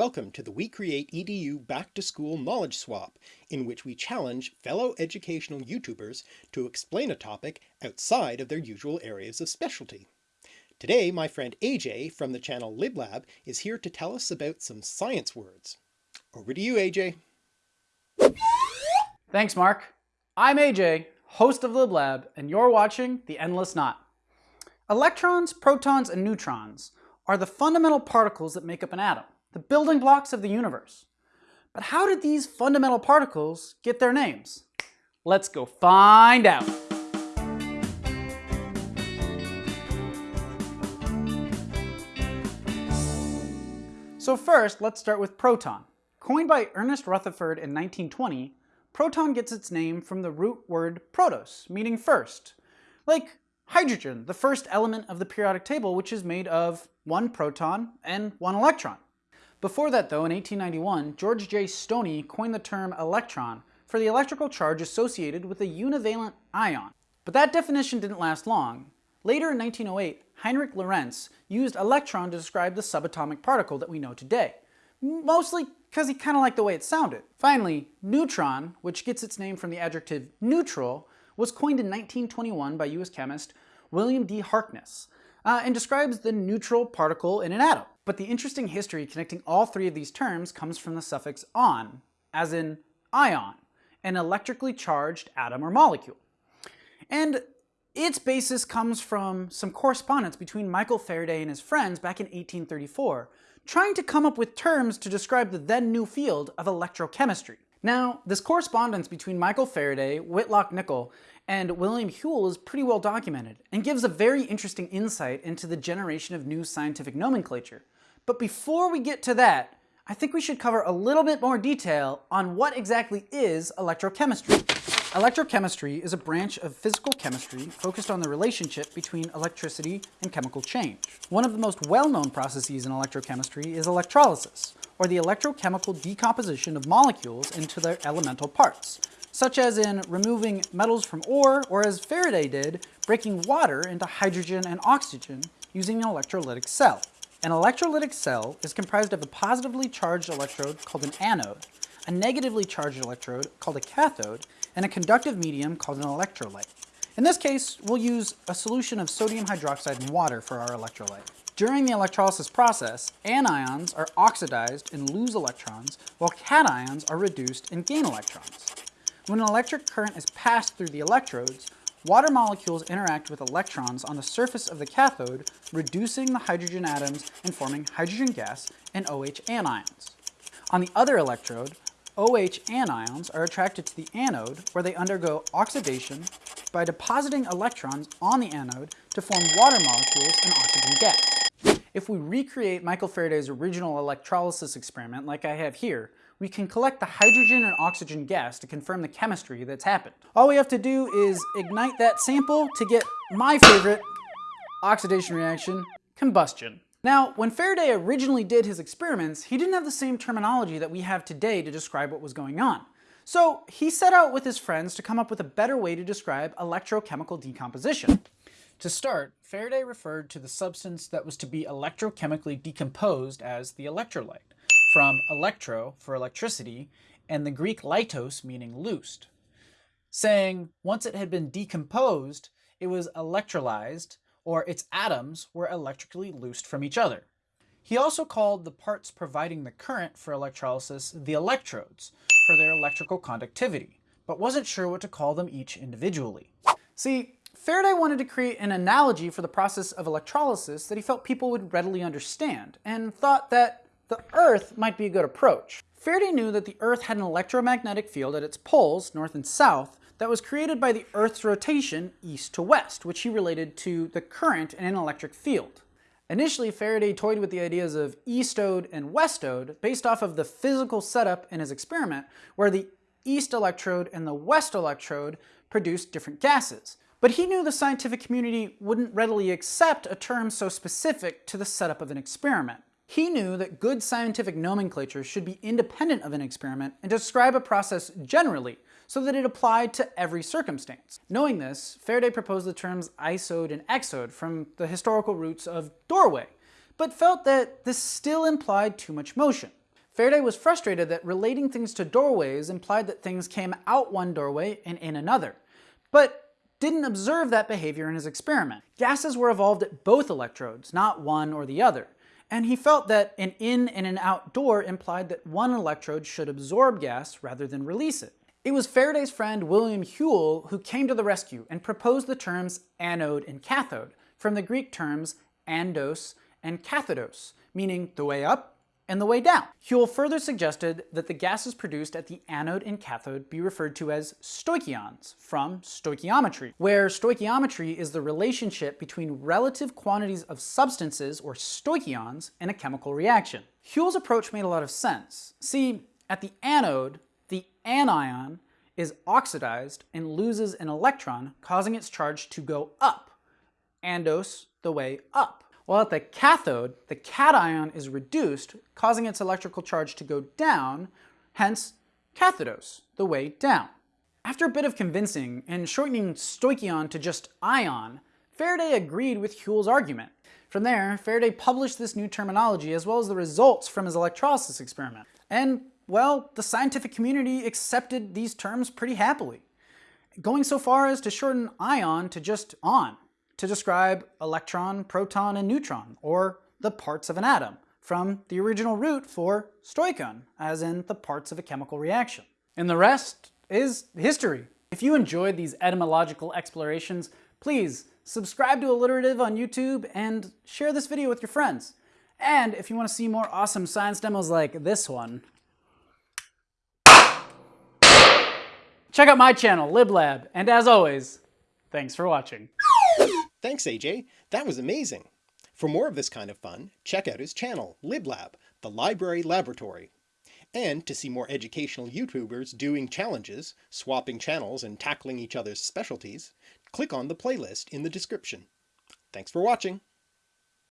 Welcome to the We Create EDU Back to School Knowledge Swap, in which we challenge fellow educational YouTubers to explain a topic outside of their usual areas of specialty. Today my friend AJ from the channel LibLab is here to tell us about some science words. Over to you AJ. Thanks Mark. I'm AJ, host of LibLab, and you're watching The Endless Knot. Electrons, protons, and neutrons are the fundamental particles that make up an atom the building blocks of the universe. But how did these fundamental particles get their names? Let's go find out. So first, let's start with proton. Coined by Ernest Rutherford in 1920, proton gets its name from the root word protos, meaning first. Like hydrogen, the first element of the periodic table, which is made of one proton and one electron. Before that though, in 1891, George J. Stoney coined the term electron for the electrical charge associated with a univalent ion. But that definition didn't last long. Later in 1908, Heinrich Lorentz used electron to describe the subatomic particle that we know today, mostly because he kind of liked the way it sounded. Finally, neutron, which gets its name from the adjective neutral, was coined in 1921 by US chemist William D. Harkness, uh, and describes the neutral particle in an atom. But the interesting history connecting all three of these terms comes from the suffix on, as in ion, an electrically charged atom or molecule. And its basis comes from some correspondence between Michael Faraday and his friends back in 1834, trying to come up with terms to describe the then new field of electrochemistry. Now, this correspondence between Michael Faraday, Whitlock Nicholl, and William Whewell is pretty well documented and gives a very interesting insight into the generation of new scientific nomenclature. But before we get to that, I think we should cover a little bit more detail on what exactly is electrochemistry. Electrochemistry is a branch of physical chemistry focused on the relationship between electricity and chemical change. One of the most well-known processes in electrochemistry is electrolysis, or the electrochemical decomposition of molecules into their elemental parts, such as in removing metals from ore, or as Faraday did, breaking water into hydrogen and oxygen using an electrolytic cell. An electrolytic cell is comprised of a positively charged electrode called an anode, a negatively charged electrode called a cathode, and a conductive medium called an electrolyte. In this case, we'll use a solution of sodium hydroxide and water for our electrolyte. During the electrolysis process, anions are oxidized and lose electrons, while cations are reduced and gain electrons. When an electric current is passed through the electrodes, water molecules interact with electrons on the surface of the cathode, reducing the hydrogen atoms and forming hydrogen gas and OH anions. On the other electrode, OH anions are attracted to the anode where they undergo oxidation by depositing electrons on the anode to form water molecules and oxygen gas. If we recreate Michael Faraday's original electrolysis experiment like I have here, we can collect the hydrogen and oxygen gas to confirm the chemistry that's happened. All we have to do is ignite that sample to get my favorite oxidation reaction, combustion. Now, when Faraday originally did his experiments, he didn't have the same terminology that we have today to describe what was going on. So he set out with his friends to come up with a better way to describe electrochemical decomposition. To start, Faraday referred to the substance that was to be electrochemically decomposed as the electrolyte, from electro for electricity, and the Greek lytos meaning loosed, saying once it had been decomposed, it was electrolyzed, or its atoms were electrically loosed from each other. He also called the parts providing the current for electrolysis the electrodes for their electrical conductivity, but wasn't sure what to call them each individually. See, Faraday wanted to create an analogy for the process of electrolysis that he felt people would readily understand, and thought that the Earth might be a good approach. Faraday knew that the Earth had an electromagnetic field at its poles, north and south, that was created by the Earth's rotation east to west, which he related to the current in an electric field. Initially, Faraday toyed with the ideas of eastode and westode based off of the physical setup in his experiment, where the east electrode and the west electrode produced different gases. But he knew the scientific community wouldn't readily accept a term so specific to the setup of an experiment. He knew that good scientific nomenclature should be independent of an experiment and describe a process generally, so that it applied to every circumstance. Knowing this, Faraday proposed the terms eisode and exode from the historical roots of doorway, but felt that this still implied too much motion. Faraday was frustrated that relating things to doorways implied that things came out one doorway and in another, but didn't observe that behavior in his experiment. Gases were evolved at both electrodes, not one or the other, and he felt that an in and an out door implied that one electrode should absorb gas rather than release it. It was Faraday's friend William Whewell who came to the rescue and proposed the terms anode and cathode, from the Greek terms andos and kathodos, meaning the way up and the way down. Whewell further suggested that the gases produced at the anode and cathode be referred to as stoichions, from stoichiometry, where stoichiometry is the relationship between relative quantities of substances, or stoichions, in a chemical reaction. Whewell's approach made a lot of sense. See, at the anode, the anion is oxidized and loses an electron, causing its charge to go up. Andos, the way up. While at the cathode, the cation is reduced, causing its electrical charge to go down, hence kathodos, the way down. After a bit of convincing and shortening stoichion to just ion, Faraday agreed with Whewell's argument. From there, Faraday published this new terminology as well as the results from his electrolysis experiment. And, well, the scientific community accepted these terms pretty happily, going so far as to shorten ion to just on to describe electron, proton, and neutron, or the parts of an atom, from the original root for stoichon, as in the parts of a chemical reaction. And the rest is history. If you enjoyed these etymological explorations, please subscribe to Alliterative on YouTube and share this video with your friends. And if you want to see more awesome science demos like this one, check out my channel, LibLab, and as always, thanks for watching. Thanks AJ, that was amazing! For more of this kind of fun, check out his channel, LibLab, the Library Laboratory. And to see more educational YouTubers doing challenges, swapping channels and tackling each other's specialties, click on the playlist in the description. Thanks for watching!